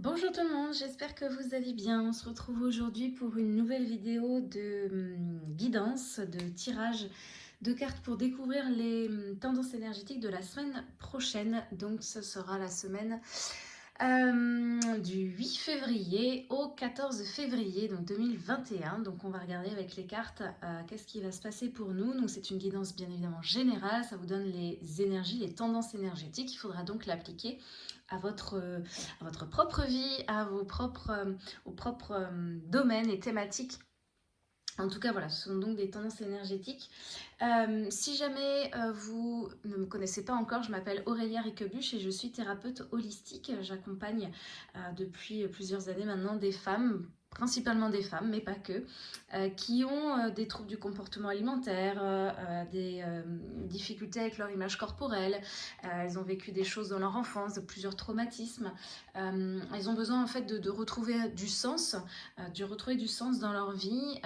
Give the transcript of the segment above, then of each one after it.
Bonjour tout le monde, j'espère que vous allez bien. On se retrouve aujourd'hui pour une nouvelle vidéo de hum, guidance, de tirage de cartes pour découvrir les hum, tendances énergétiques de la semaine prochaine. Donc ce sera la semaine euh, du 8 février au 14 février donc 2021. Donc on va regarder avec les cartes euh, qu'est-ce qui va se passer pour nous. Donc c'est une guidance bien évidemment générale, ça vous donne les énergies, les tendances énergétiques. Il faudra donc l'appliquer à votre, à votre propre vie, à vos propres, euh, propres domaines et thématiques en tout cas, voilà, ce sont donc des tendances énergétiques. Euh, si jamais euh, vous ne me connaissez pas encore, je m'appelle Aurélia Riquebuche et je suis thérapeute holistique. J'accompagne euh, depuis plusieurs années maintenant des femmes principalement des femmes, mais pas que, euh, qui ont euh, des troubles du comportement alimentaire, euh, des difficultés avec leur image corporelle, elles ont vécu des choses dans leur enfance, plusieurs traumatismes, elles ont besoin en fait de retrouver du sens, de retrouver du sens dans leur vie,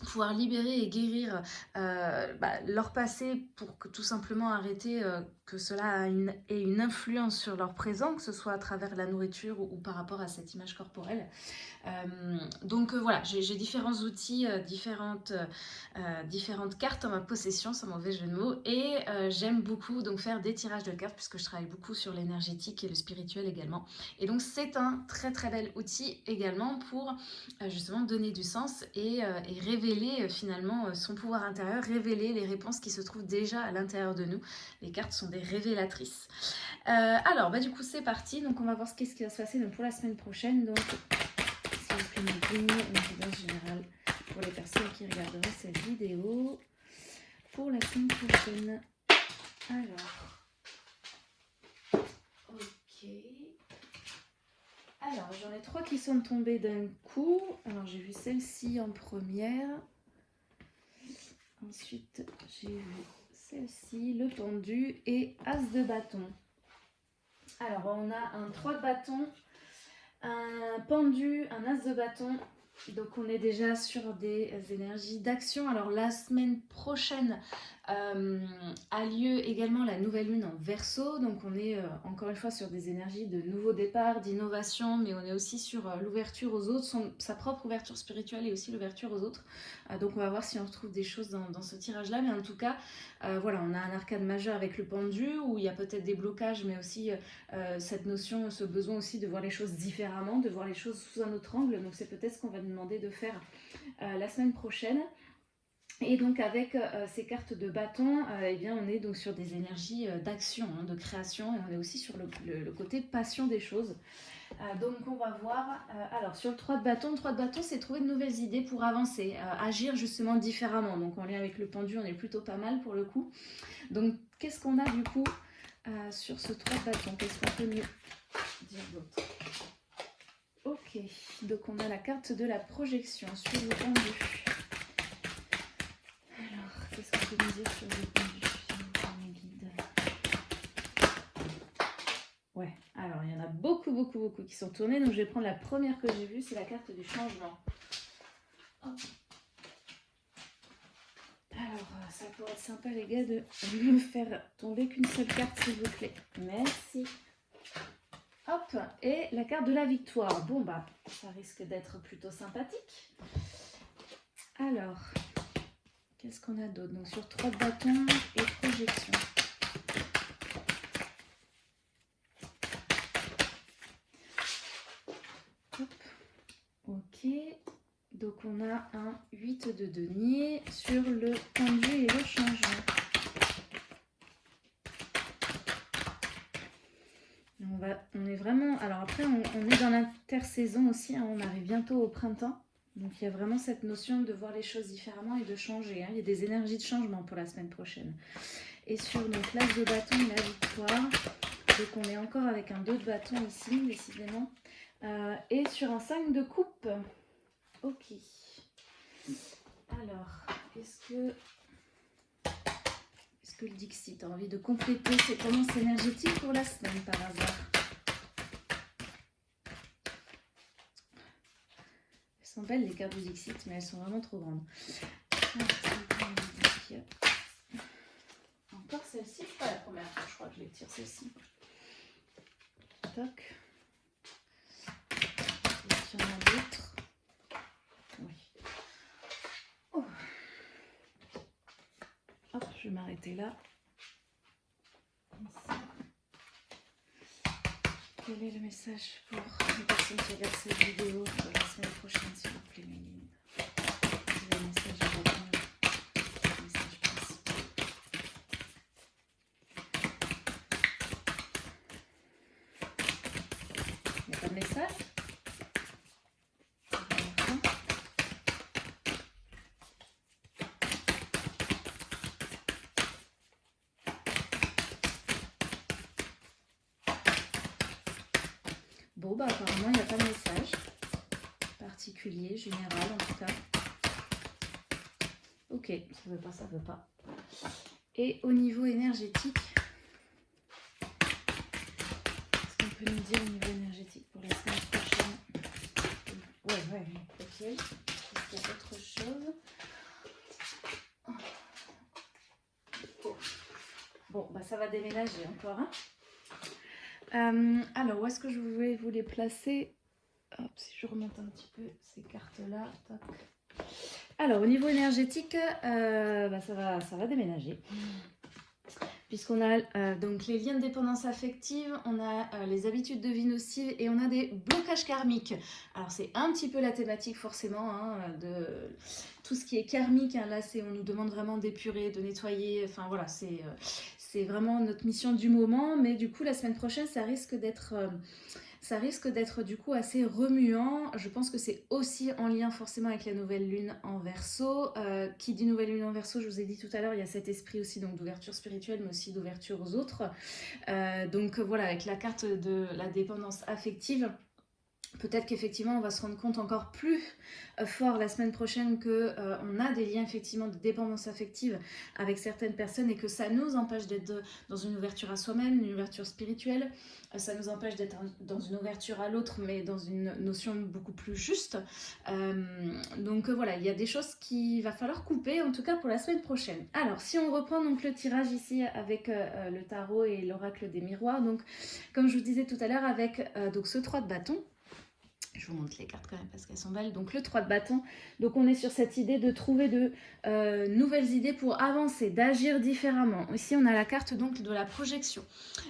pouvoir libérer et guérir euh, bah, leur passé pour que tout simplement arrêter euh, que cela ait une influence sur leur présent, que ce soit à travers la nourriture ou, par rapport à cette image corporelle. Euh, donc voilà, j'ai différents outils, différentes, différentes cartes en ma possession, sans mauvais jeu de mots, et j'aime beaucoup donc faire des tirages de cartes puisque je travaille beaucoup sur l'énergétique et le spirituel également. Et donc c'est un très très bel outil également pour justement donner du sens et, et révéler révéler euh, finalement euh, son pouvoir intérieur, révéler les réponses qui se trouvent déjà à l'intérieur de nous. Les cartes sont des révélatrices. Euh, alors, bah, du coup, c'est parti. Donc, on va voir ce, ce qui va se passer donc, pour la semaine prochaine. Donc, s'il vous plaît, une guidance générale pour les personnes qui regarderaient cette vidéo pour la semaine prochaine. Alors, ok. Alors, j'en ai trois qui sont tombés d'un coup. Alors, j'ai vu celle-ci en première. Ensuite, j'ai vu celle-ci, le pendu et As de bâton. Alors, on a un 3 de bâton, un pendu, un As de bâton. Donc, on est déjà sur des énergies d'action. Alors, la semaine prochaine, euh, a lieu également la nouvelle lune en verso, donc on est euh, encore une fois sur des énergies de nouveau départ, d'innovation, mais on est aussi sur euh, l'ouverture aux autres, sa propre ouverture spirituelle et aussi l'ouverture aux autres. donc on va voir si on retrouve des choses dans, ce tirage-là, mais en tout cas, voilà, on a un arcade majeur avec le pendu, où il y a peut-être des blocages, mais aussi cette notion, ce besoin aussi de voir les choses différemment, de voir les choses sous un autre angle, donc c'est peut-être ce qu'on va demander de faire la semaine prochaine. Et donc avec euh, ces cartes de bâton, euh, eh bien, on est donc sur des énergies euh, d'action, hein, de création, et on est aussi sur le, côté passion des choses. donc on va voir, alors sur le 3 de bâton, le 3 de bâton c'est trouver de nouvelles idées pour avancer, agir justement différemment. Donc en lien avec le pendu, on est plutôt pas mal pour le coup. Donc qu'est-ce qu'on a du coup sur ce 3 de bâton? Qu'est-ce qu'on peut mieux dire d'autre? Ok, donc on a la carte de la projection sur le pendu. Sur Ouais, alors il y en a beaucoup, beaucoup, beaucoup qui sont tournés. Donc je vais prendre la première que j'ai vue, c'est la carte du changement. Alors, euh, ça pourrait être sympa les gars de me faire tomber qu'une seule carte s'il vous plaît. Merci. Hop, et la carte de la victoire. Bon bah, ça risque d'être plutôt sympathique. Alors, Qu'est-ce qu'on a d'autre Donc sur trois bâtons et projection. Ok. Donc on a un 8 de denier sur le pendu et le changement. On, va, on est vraiment... Alors après, on, est dans l'intersaison aussi. Hein. on arrive bientôt au printemps. Donc il y a vraiment cette notion de voir les choses différemment et de changer. Hein. Il y a des énergies de changement pour la semaine prochaine. Et sur donc l'as de bâton la victoire, donc on est encore avec un 2 de bâton ici, décidément. Euh, et sur un 5 de coupe. Ok. Alors, est-ce que, est-ce que le Dixit a envie de compléter ses tendances énergétiques pour la semaine par hasard? sont belles les cartes du mais elles sont vraiment trop grandes. Encore celle-ci, c'est pas la première fois, je crois que je les tire celle-ci. Toc. Et il y en a d'autres. Oui. Oh. Je vais m'arrêter là. Quel est le message pour les personnes qui regardent cette vidéo pour la semaine prochaine, s'il vous plaît, Le message à retenir. Le message principal. Il n'y a pas de message Bon, bah apparemment, il n'y a pas de message particulier, général en tout cas. Ok, ça veut pas, ça veut pas. Et au niveau énergétique, qu'est-ce qu'on peut nous dire au niveau énergétique pour la semaine prochaine? Ouais, ouais, ok. Autre chose Bon, bah ça va déménager encore, hein euh, alors, où est-ce que je voulais vous les placer? Si je remonte un petit peu ces cartes-là. Alors, au niveau énergétique, euh, bah, ça, va, ça va déménager. Puisqu'on a euh, donc les liens de dépendance affective, on a les habitudes de vie nocives et on a des blocages karmiques. Alors c'est un petit peu la thématique forcément hein, de tout ce qui est karmique. Hein, là, on nous demande vraiment d'épurer, de nettoyer. Enfin voilà, c'est c'est vraiment notre mission du moment, mais du coup la semaine prochaine ça risque d'être euh, ça risque d'être du coup assez remuant. Je pense que c'est aussi en lien forcément avec la nouvelle lune en verso. Euh, qui dit nouvelle lune en verso, je vous ai dit tout à l'heure, il y a cet esprit aussi donc d'ouverture spirituelle, mais aussi d'ouverture aux autres. Euh, donc voilà, avec la carte de la dépendance affective, Peut-être qu'effectivement, on va se rendre compte encore plus euh, fort la semaine prochaine qu'on euh, a des liens effectivement de dépendance affective avec certaines personnes et que ça nous empêche d'être dans une ouverture à soi-même, une ouverture spirituelle. Euh, ça nous empêche d'être dans une ouverture à l'autre, mais dans une notion beaucoup plus juste. donc voilà, il y a des choses qu'il va falloir couper, en tout cas pour la semaine prochaine. Alors, si on reprend donc le tirage ici avec le tarot et l'oracle des miroirs, donc comme je vous disais tout à l'heure, avec donc ce 3 de bâton, je vous montre les cartes quand même parce qu'elles sont belles. Donc le 3 de bâton. Donc on est sur cette idée de trouver de euh, nouvelles idées pour avancer, d'agir différemment. Ici on a la carte donc de la projection.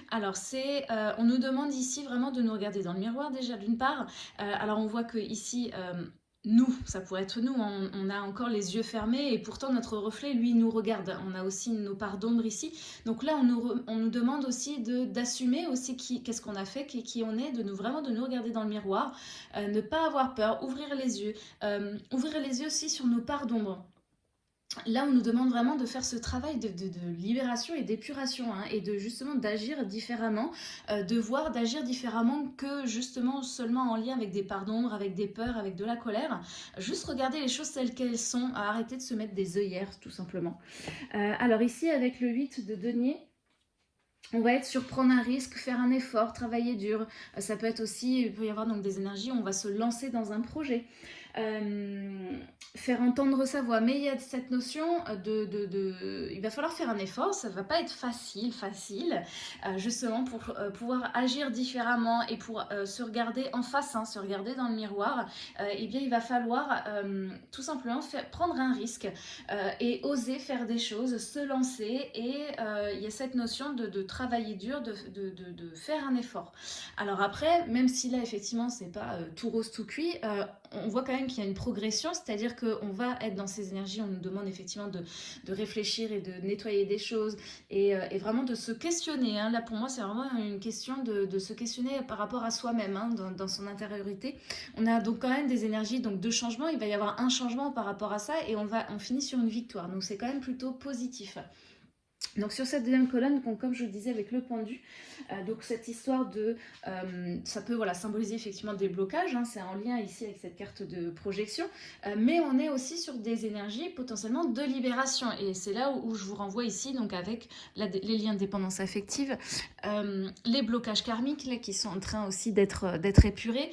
Alors c'est, euh, on nous demande ici vraiment de nous regarder dans le miroir déjà d'une part. Euh, alors on voit que ici nous, ça pourrait être nous, on, a encore les yeux fermés et pourtant notre reflet, lui, nous regarde. On a aussi nos parts d'ombre ici. Donc là, on nous, on nous demande aussi d'assumer aussi qu'est-ce qu'on a fait, qui, on est, de nous vraiment de nous regarder dans le miroir, euh, ne pas avoir peur, ouvrir les yeux, euh, ouvrir les yeux aussi sur nos parts d'ombre. Là, on nous demande vraiment de faire ce travail de, libération et d'épuration hein, et de justement d'agir différemment, euh, de voir d'agir différemment que justement seulement en lien avec des parts d'ombre, avec des peurs, avec de la colère. Juste regarder les choses telles qu'elles sont, arrêter de se mettre des œillères tout simplement. Euh, alors ici, avec le 8 de denier, on va être sur prendre un risque, faire un effort, travailler dur. Euh, ça peut être aussi, il peut y avoir donc des énergies, on va se lancer dans un projet. Euh, faire entendre sa voix. Mais il y a cette notion de, de, Il va falloir faire un effort, ça va pas être facile, facile, euh, justement pour euh, pouvoir agir différemment et pour se regarder en face, hein, se regarder dans le miroir, eh bien il va falloir tout simplement faire, prendre un risque et oser faire des choses, se lancer et il y a cette notion de, de travailler dur, de, de, faire un effort. Alors après, même si là effectivement c'est pas tout rose tout cuit, on voit quand même qu'il y a une progression, c'est-à-dire qu'on va être dans ces énergies, on nous demande effectivement de, réfléchir et de nettoyer des choses et, euh, vraiment de se questionner. Hein. Là, pour moi, c'est vraiment une question de, se questionner par rapport à soi-même, hein, dans, son intériorité. On a donc quand même des énergies donc, de changement, il va y avoir un changement par rapport à ça et on, va, on finit sur une victoire. Donc, c'est quand même plutôt positif. Donc sur cette deuxième colonne, comme je vous disais avec le pendu, euh, donc cette histoire de, euh, ça peut voilà, symboliser effectivement des blocages, hein, c'est en lien ici avec cette carte de projection, euh, mais on est aussi sur des énergies potentiellement de libération. Et c'est là où, je vous renvoie ici donc avec les liens de dépendance affective, les blocages karmiques qui sont en train aussi d'être épurés,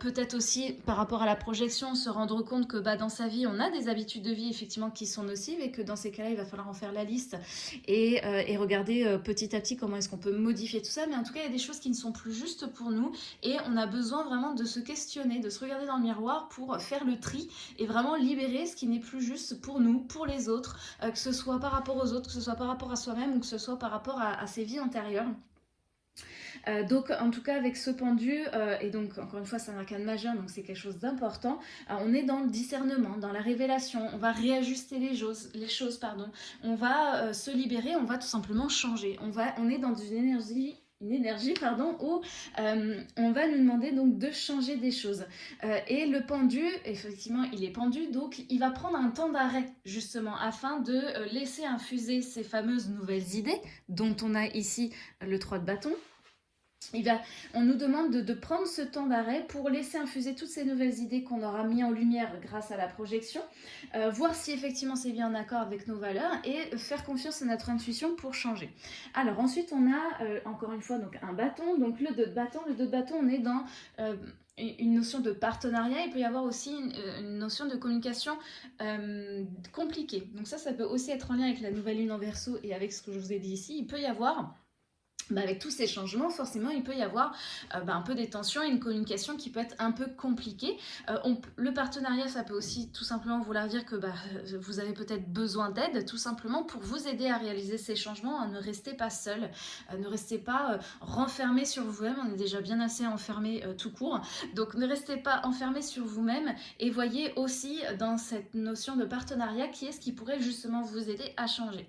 peut-être aussi par rapport à la projection se rendre compte que bah, dans sa vie on a des habitudes de vie effectivement qui sont nocives et que dans ces cas-là il va falloir en faire la liste et, et regarder petit à petit comment est-ce qu'on peut modifier tout ça. Mais en tout cas, il y a des choses qui ne sont plus justes pour nous et on a besoin vraiment de se questionner, de se regarder dans le miroir pour faire le tri et vraiment libérer ce qui n'est plus juste pour nous, pour les autres, que ce soit par rapport aux autres, que ce soit par rapport à soi-même ou que ce soit par rapport à ses vies antérieures. Euh, donc en tout cas avec ce pendu, euh, et donc encore une fois c'est un arcane majeur, donc c'est quelque chose d'important, euh, on est dans le discernement, dans la révélation, on va réajuster les choses, les choses pardon. on va se libérer, on va tout simplement changer, on, va, on est dans une énergie une énergie pardon où on va nous demander donc de changer des choses et le pendu effectivement il est pendu donc il va prendre un temps d'arrêt justement afin de laisser infuser ces fameuses nouvelles idées dont on a ici le 3 de bâton on nous demande de, prendre ce temps d'arrêt pour laisser infuser toutes ces nouvelles idées qu'on aura mis en lumière grâce à la projection, euh, voir si effectivement c'est bien en accord avec nos valeurs et faire confiance à notre intuition pour changer. Alors ensuite on a euh, encore une fois un bâton, donc le 2 de bâton, le 2 de bâton on est dans... Euh, une notion de partenariat, il peut y avoir aussi une, notion de communication compliquée. Donc ça, ça peut aussi être en lien avec la nouvelle lune en verso et avec ce que je vous ai dit ici. Il peut y avoir avec tous ces changements, forcément, il peut y avoir euh, bah, un peu des tensions et une communication qui peut être un peu compliquée. Euh, le partenariat, ça peut aussi tout simplement vouloir dire que bah, vous avez peut-être besoin d'aide, tout simplement pour vous aider à réaliser ces changements. ne restez pas seul, euh, ne restez pas renfermé sur vous-même, on est déjà bien assez enfermé tout court. Donc ne restez pas enfermé sur vous-même et voyez aussi dans cette notion de partenariat qui est ce qui pourrait justement vous aider à changer.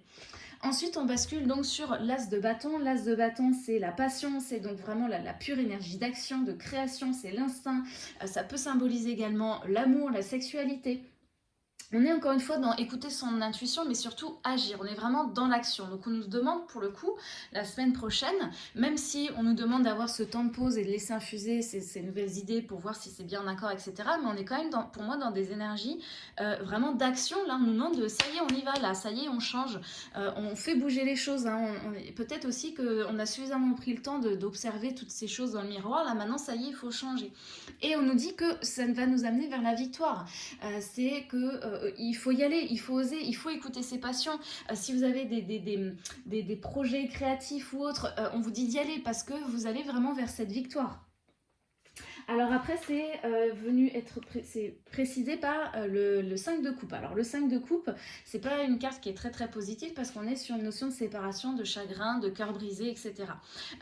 Ensuite, on bascule donc sur l'as de bâton. L'as de bâton, c'est la passion, c'est donc vraiment la, pure énergie d'action, de création, c'est l'instinct. Euh, ça peut symboliser également l'amour, la sexualité, on est encore une fois dans écouter son intuition, mais surtout agir. On est vraiment dans l'action. Donc on nous demande pour le coup, la semaine prochaine, même si on nous demande d'avoir ce temps de pause et de laisser infuser ces, nouvelles idées pour voir si c'est bien en accord, etc. Mais on est quand même, dans, pour moi, dans des énergies euh, vraiment d'action. Là, on nous demande de ça y est, on y va, là, ça y est, on change. Euh, on fait bouger les choses. Hein. Peut-être aussi qu'on a suffisamment pris le temps d'observer toutes ces choses dans le miroir. Là, maintenant, ça y est, il faut changer. Et on nous dit que ça va nous amener vers la victoire. Euh, c'est que euh, il faut y aller, il faut oser, il faut écouter ses passions. Euh, si vous avez des, projets créatifs ou autres, euh, on vous dit d'y aller parce que vous allez vraiment vers cette victoire. Alors après, c'est euh, venu être précisé par euh, le, 5 de coupe. Alors le 5 de coupe, c'est pas une carte qui est très très positive parce qu'on est sur une notion de séparation, de chagrin, de cœur brisé, etc.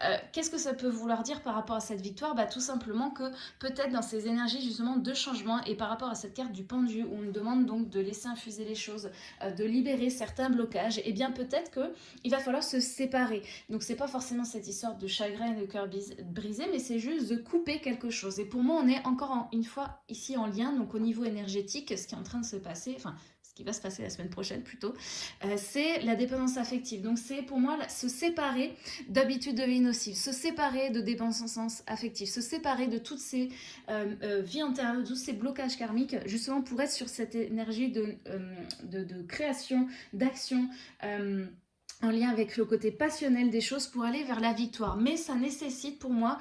Euh, qu'est-ce que ça peut vouloir dire par rapport à cette victoire? Bah, Tout simplement que peut-être dans ces énergies justement de changement et par rapport à cette carte du pendu où on nous demande donc de laisser infuser les choses, de libérer certains blocages, et eh bien peut-être qu'il va falloir se séparer. Donc c'est pas forcément cette histoire de chagrin et de cœur brisé, mais c'est juste de couper quelque chose. Et pour moi, on est encore une fois ici en lien, donc au niveau énergétique, ce qui est en train de se passer, enfin ce qui va se passer la semaine prochaine plutôt, euh, c'est la dépendance affective. Donc c'est pour moi se séparer d'habitudes de vie nocives, se séparer de dépendance affective, se séparer de toutes ces euh, euh, vies antérieures, de tous ces blocages karmiques, justement pour être sur cette énergie de création, d'action, en lien avec le côté passionnel des choses pour aller vers la victoire. Mais ça nécessite pour moi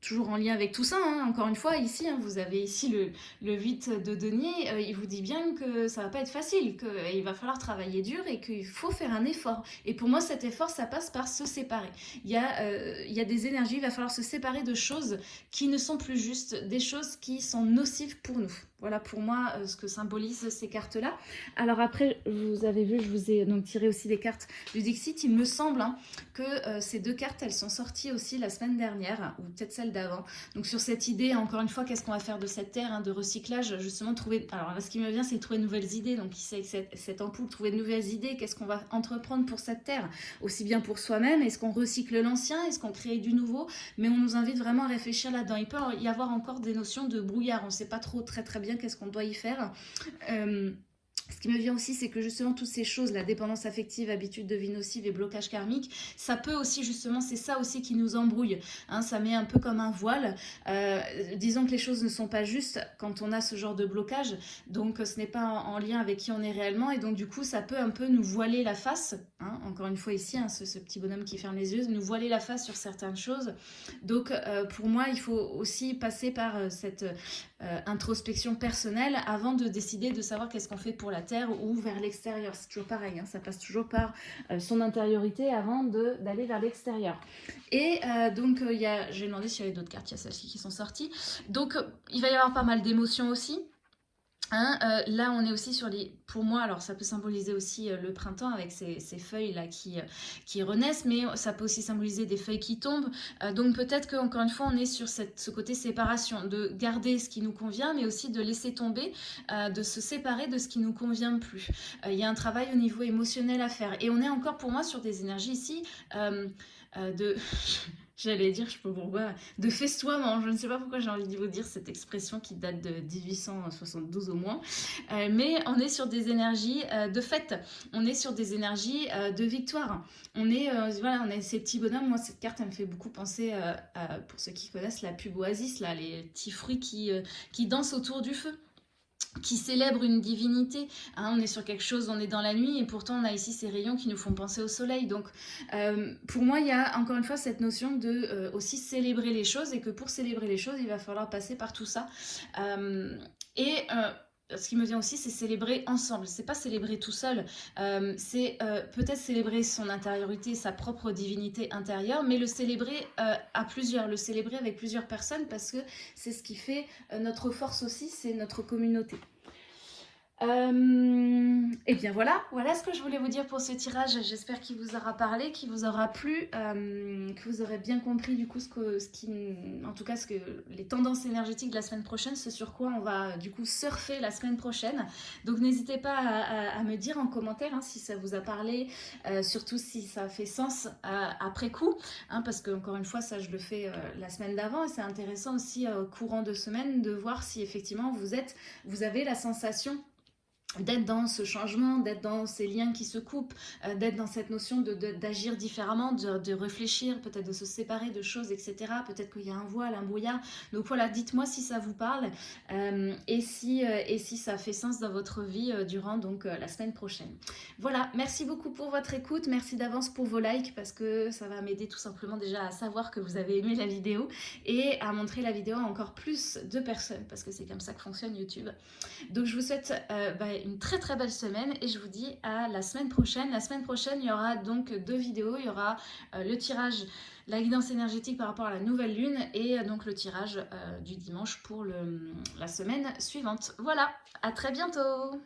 toujours en lien avec tout ça, hein. encore une fois, ici, hein, vous avez ici le, le 8 de denier, euh, il vous dit bien que ça va pas être facile, qu'il va falloir travailler dur et qu'il faut faire un effort. Et pour moi, cet effort, ça passe par se séparer. Il y, a, euh, il y a des énergies, il va falloir se séparer de choses qui ne sont plus justes, des choses qui sont nocives pour nous. Voilà pour moi euh, ce que symbolisent ces cartes-là. Alors après, vous avez vu, je vous ai donc tiré aussi des cartes du Dixit. Il me semble hein, que euh, ces deux cartes, elles sont sorties aussi la semaine dernière, ou peut-être celle Donc sur cette idée, encore une fois, qu'est-ce qu'on va faire de cette terre hein, de recyclage Justement, trouver... Alors là, ce qui me vient, c'est trouver de nouvelles idées. Donc ici, cette ampoule, trouver de nouvelles idées. Qu'est-ce qu'on va entreprendre pour cette terre? Aussi bien pour soi-même, est-ce qu'on recycle l'ancien? Est-ce qu'on crée du nouveau? Mais on nous invite vraiment à réfléchir là-dedans. Il peut y avoir encore des notions de brouillard. On ne sait pas trop très très bien qu'est-ce qu'on doit y faire. Euh, ce qui me vient aussi, c'est que justement, toutes ces choses, la dépendance affective, habitude de vie nocive et blocage karmique, ça peut aussi, justement, c'est ça aussi qui nous embrouille. Hein, ça met un peu comme un voile. Euh, disons que les choses ne sont pas justes quand on a ce genre de blocage. Donc, ce n'est pas en, lien avec qui on est réellement. Et donc, du coup, ça peut un peu nous voiler la face. Hein, encore une fois ici, hein, ce, petit bonhomme qui ferme les yeux, nous voiler la face sur certaines choses. Donc, euh, pour moi, il faut aussi passer par euh, cette introspection personnelle avant de décider de savoir qu'est-ce qu'on fait pour la terre ou vers l'extérieur. C'est toujours pareil, hein, ça passe toujours par son intériorité avant d'aller vers l'extérieur. Et donc, j'ai demandé s'il y avait d'autres cartes, il y a celles-ci qui sont sorties. Donc, il va y avoir pas mal d'émotions aussi. Hein, euh, là, on est aussi sur les... Pour moi, alors ça peut symboliser aussi euh, le printemps avec ces, feuilles-là qui, euh, qui renaissent, mais ça peut aussi symboliser des feuilles qui tombent. donc peut-être qu'encore une fois, on est sur ce côté séparation, de garder ce qui nous convient, mais aussi de laisser tomber, de se séparer de ce qui nous convient plus. Il y a un travail au niveau émotionnel à faire. Et on est encore, pour moi, sur des énergies ici de... j'allais dire, je peux pourquoi, de festoiement. Je ne sais pas pourquoi j'ai envie de vous dire cette expression qui date de 1872 au moins. Euh, mais on est sur des énergies euh, de fête. On est sur des énergies euh, de victoire. On est, voilà, on a ces petits bonhommes. Moi, cette carte, elle me fait beaucoup penser, pour ceux qui connaissent la pub Oasis, là, les petits fruits qui, qui dansent autour du feu qui célèbre une divinité. Hein, on est sur quelque chose, on est dans la nuit, et pourtant on a ici ces rayons qui nous font penser au soleil. Donc euh, pour moi, il y a encore une fois cette notion de euh, aussi célébrer les choses, et que pour célébrer les choses, il va falloir passer par tout ça. Euh, et ce qui me vient aussi, c'est célébrer ensemble. C'est pas célébrer tout seul. Euh, c'est euh, peut-être célébrer son intériorité, sa propre divinité intérieure, mais le célébrer euh, à plusieurs, le célébrer avec plusieurs personnes parce que c'est ce qui fait notre force aussi, c'est notre communauté. Euh, et bien voilà, voilà ce que je voulais vous dire pour ce tirage. J'espère qu'il vous aura parlé, qu'il vous aura plu, euh, que vous aurez bien compris du coup ce qui, en tout cas ce que les tendances énergétiques de la semaine prochaine, ce sur quoi on va du coup surfer la semaine prochaine. Donc n'hésitez pas à, me dire en commentaire hein, si ça vous a parlé, euh, surtout si ça fait sens après coup, hein, parce que encore une fois ça je le fais la semaine d'avant et c'est intéressant aussi courant de semaine de voir si effectivement vous êtes, vous avez la sensation d'être dans ce changement, d'être dans ces liens qui se coupent, euh, d'être dans cette notion d'agir de, différemment, de, réfléchir, peut-être de se séparer de choses, etc. Peut-être qu'il y a un voile, un brouillard. Donc voilà, dites-moi si ça vous parle euh, et, si, euh, et si ça fait sens dans votre vie durant donc la semaine prochaine. Voilà, merci beaucoup pour votre écoute. Merci d'avance pour vos likes parce que ça va m'aider tout simplement déjà à savoir que vous avez aimé la vidéo et à montrer la vidéo à encore plus de personnes parce que c'est comme ça que fonctionne YouTube. Donc je vous souhaite bah, une très très belle semaine et je vous dis à la semaine prochaine. La semaine prochaine, il y aura donc deux vidéos. Il y aura euh, le tirage, la guidance énergétique par rapport à la nouvelle lune et euh, donc le tirage euh, du dimanche pour la semaine suivante. Voilà, à très bientôt